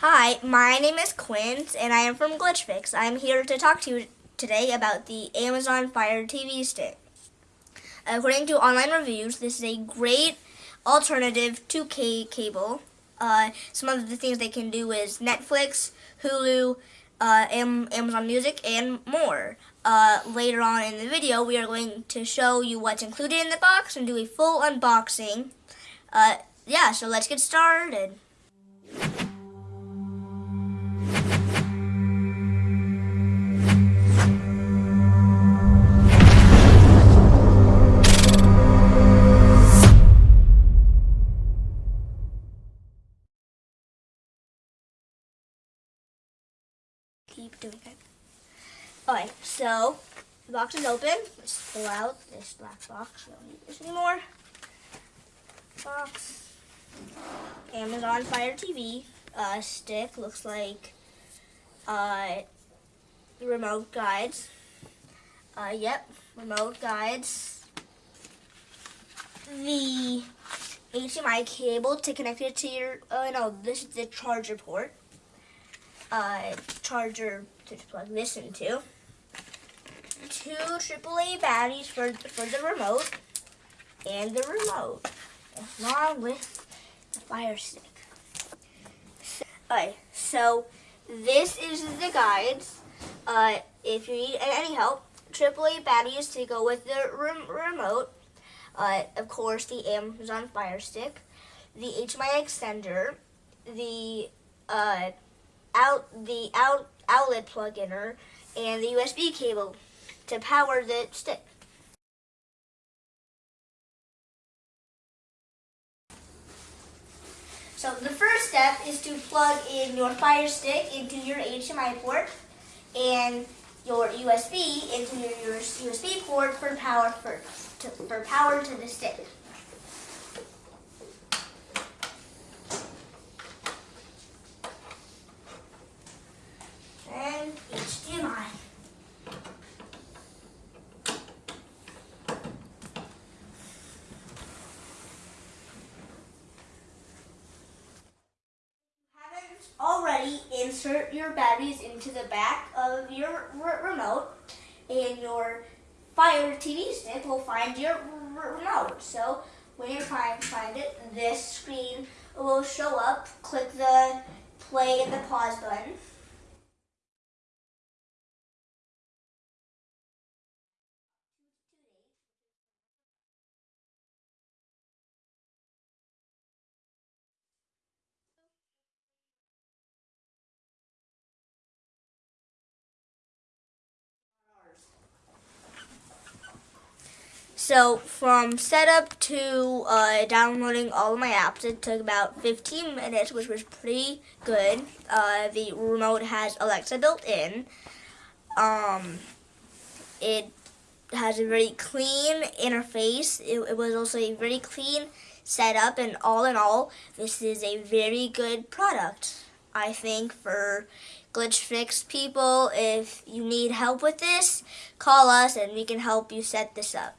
Hi, my name is Quint and I am from GlitchFix. I am here to talk to you today about the Amazon Fire TV stick. According to online reviews, this is a great alternative to cable. Uh, some of the things they can do is Netflix, Hulu, uh, Amazon Music, and more. Uh, later on in the video, we are going to show you what's included in the box and do a full unboxing. Uh, yeah, so let's get started. Doing it. Alright, so the box is open. Let's pull out this black box. We don't need this anymore. Box. Amazon Fire TV uh, stick. Looks like uh, remote guides. Uh, yep, remote guides. The HDMI cable to connect it to your, oh no, this is the charger port uh, charger to plug this into. Two AAA batteries for, for the remote and the remote along with the fire stick. So, Alright, so this is the guides. Uh, if you need any help, AAA batteries to go with the rem remote. Uh, of course, the Amazon Fire Stick, the HDMI extender, the uh, out the out outlet plug in her and the USB cable to power the stick. So the first step is to plug in your Fire Stick into your HDMI port and your USB into your USB port for power for, to, for power to the stick. Insert your batteries into the back of your remote and your Fire TV stick will find your remote. So when you're trying to find it, this screen will show up. Click the play and the pause button. So from setup to uh, downloading all of my apps, it took about 15 minutes, which was pretty good. Uh, the remote has Alexa built in. Um, it has a very clean interface. It, it was also a very clean setup, and all in all, this is a very good product. I think for glitch fix people, if you need help with this, call us and we can help you set this up.